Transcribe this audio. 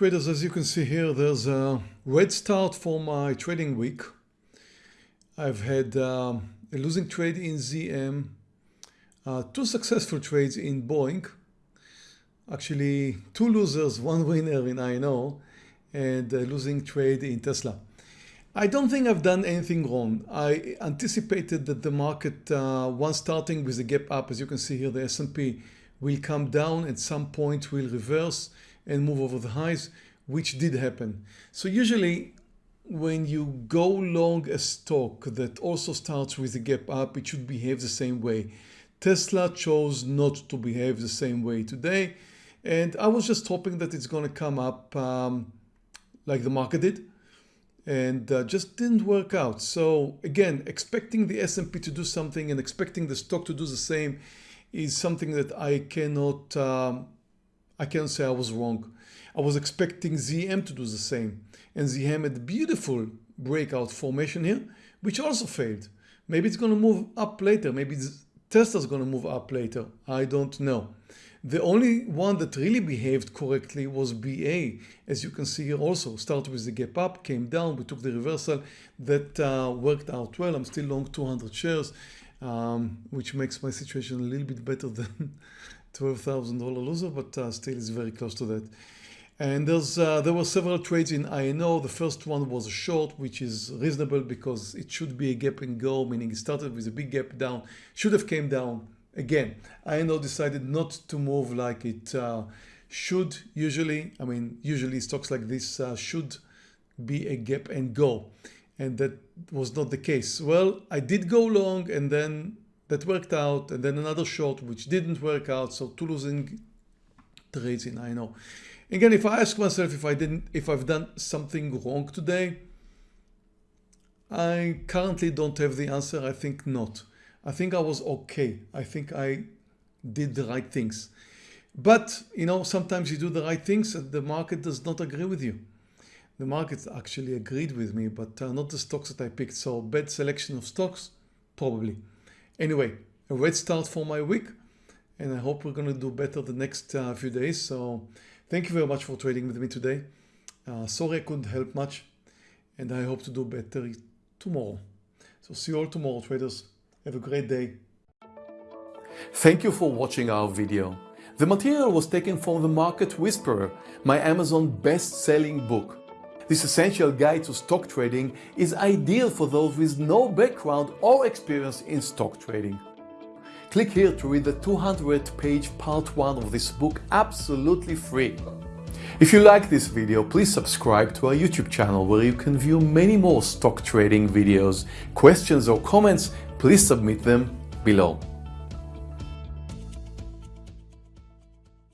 Traders, as you can see here, there's a red start for my trading week. I've had um, a losing trade in ZM, uh, two successful trades in Boeing, actually two losers, one winner in INO, and a losing trade in Tesla. I don't think I've done anything wrong. I anticipated that the market, uh, once starting with a gap up, as you can see here, the S&P will come down at some point, will reverse and move over the highs, which did happen. So usually when you go long a stock that also starts with a gap up, it should behave the same way. Tesla chose not to behave the same way today. And I was just hoping that it's going to come up um, like the market did and uh, just didn't work out. So again, expecting the S&P to do something and expecting the stock to do the same is something that I cannot, um, I cannot say I was wrong. I was expecting ZM to do the same and ZM had a beautiful breakout formation here, which also failed. Maybe it's going to move up later. Maybe Tesla's going to move up later. I don't know. The only one that really behaved correctly was BA. As you can see here also, started with the gap up, came down, we took the reversal. That uh, worked out well. I'm still long 200 shares, um, which makes my situation a little bit better than $12,000 loser, but uh, still is very close to that. And there's, uh, there were several trades in INO. The first one was a short, which is reasonable because it should be a gap and go, meaning it started with a big gap down, should have came down. Again, INO decided not to move like it uh, should usually. I mean, usually stocks like this uh, should be a gap and go. And that was not the case. Well, I did go long and then that worked out and then another short which didn't work out. So two losing trades in INO. Again, if I ask myself if I didn't, if I've done something wrong today, I currently don't have the answer. I think not. I think I was okay. I think I did the right things. But, you know, sometimes you do the right things and the market does not agree with you. The market actually agreed with me, but uh, not the stocks that I picked. So bad selection of stocks, probably. Anyway, a red start for my week and I hope we're going to do better the next uh, few days. So Thank you very much for trading with me today. Uh, sorry I couldn't help much and I hope to do better tomorrow. So see you all tomorrow traders. Have a great day. Thank you for watching our video. The material was taken from The Market Whisperer, my Amazon best-selling book. This essential guide to stock trading is ideal for those with no background or experience in stock trading. Click here to read the 200 page part 1 of this book absolutely free. If you like this video, please subscribe to our YouTube channel where you can view many more stock trading videos. Questions or comments, please submit them below.